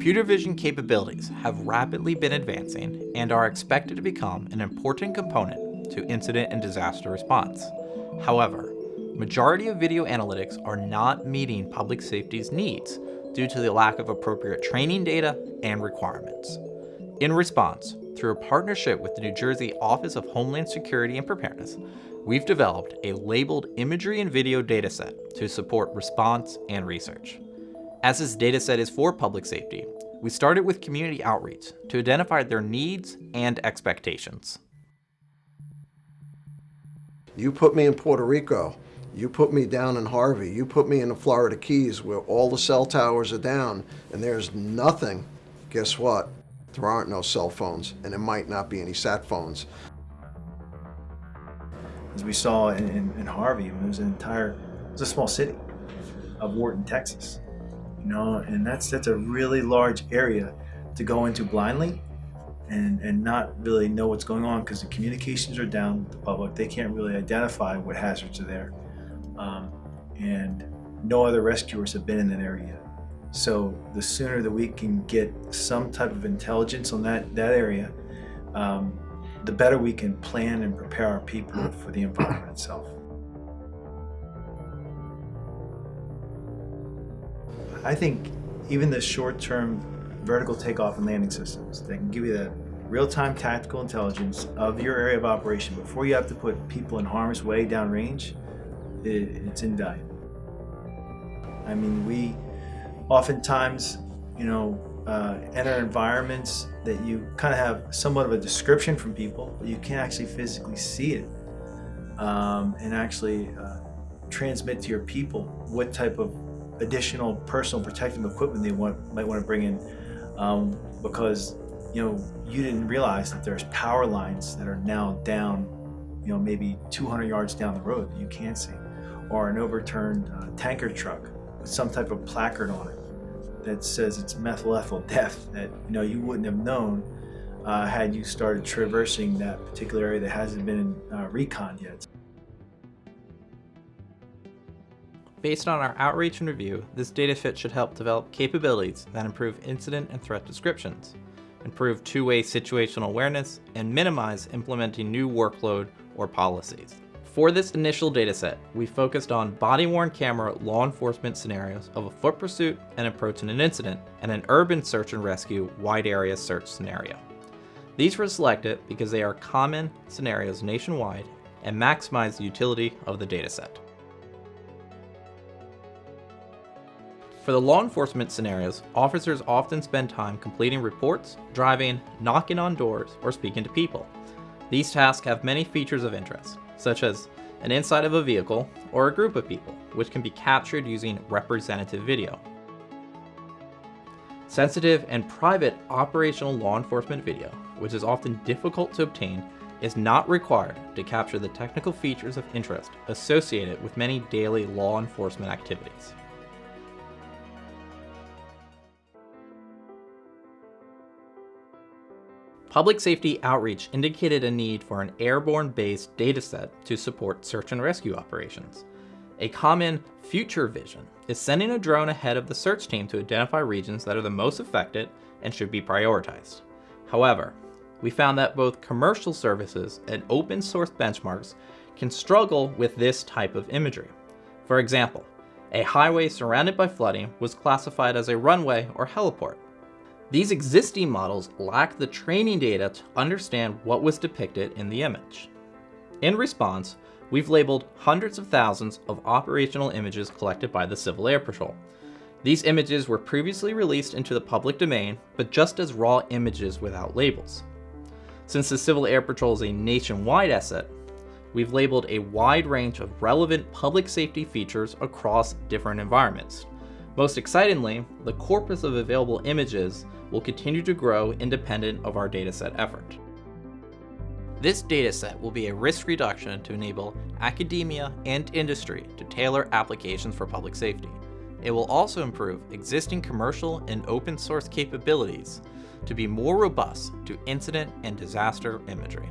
Computer vision capabilities have rapidly been advancing and are expected to become an important component to incident and disaster response. However, majority of video analytics are not meeting public safety's needs due to the lack of appropriate training data and requirements. In response, through a partnership with the New Jersey Office of Homeland Security and Preparedness, we've developed a labeled imagery and video dataset to support response and research. As this dataset is for public safety, we started with community outreach to identify their needs and expectations. You put me in Puerto Rico, you put me down in Harvey, you put me in the Florida Keys where all the cell towers are down and there's nothing. Guess what? There aren't no cell phones and there might not be any sat phones. As we saw in, in, in Harvey, it was an entire, it was a small city of Wharton, Texas. You know, and that's that's a really large area to go into blindly and, and not really know what's going on because the communications are down with the public. They can't really identify what hazards are there. Um, and no other rescuers have been in that area. So the sooner that we can get some type of intelligence on that, that area, um, the better we can plan and prepare our people for the environment itself. I think even the short-term vertical takeoff and landing systems that can give you that real-time tactical intelligence of your area of operation before you have to put people in harm's way downrange, it, it's invaluable. I mean, we oftentimes, you know, uh, enter environments that you kind of have somewhat of a description from people, but you can't actually physically see it um, and actually uh, transmit to your people what type of additional personal protective equipment they want, might want to bring in um, because you know you didn't realize that there's power lines that are now down you know maybe 200 yards down the road that you can't see or an overturned uh, tanker truck with some type of placard on it that says it's methyl ethyl death that you know you wouldn't have known uh, had you started traversing that particular area that hasn't been uh, recon yet. Based on our outreach and review, this dataset should help develop capabilities that improve incident and threat descriptions, improve two-way situational awareness, and minimize implementing new workload or policies. For this initial dataset, we focused on body-worn camera law enforcement scenarios of a foot pursuit and approach in an incident, and an urban search and rescue wide area search scenario. These were selected because they are common scenarios nationwide and maximize the utility of the dataset. For the law enforcement scenarios, officers often spend time completing reports, driving, knocking on doors, or speaking to people. These tasks have many features of interest, such as an inside of a vehicle or a group of people, which can be captured using representative video. Sensitive and private operational law enforcement video, which is often difficult to obtain, is not required to capture the technical features of interest associated with many daily law enforcement activities. Public safety outreach indicated a need for an airborne-based dataset to support search and rescue operations. A common future vision is sending a drone ahead of the search team to identify regions that are the most affected and should be prioritized. However, we found that both commercial services and open source benchmarks can struggle with this type of imagery. For example, a highway surrounded by flooding was classified as a runway or heliport, these existing models lack the training data to understand what was depicted in the image. In response, we've labeled hundreds of thousands of operational images collected by the Civil Air Patrol. These images were previously released into the public domain, but just as raw images without labels. Since the Civil Air Patrol is a nationwide asset, we've labeled a wide range of relevant public safety features across different environments. Most excitingly, the corpus of available images will continue to grow independent of our dataset effort. This dataset will be a risk reduction to enable academia and industry to tailor applications for public safety. It will also improve existing commercial and open source capabilities to be more robust to incident and disaster imagery.